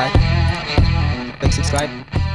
like, click subscribe.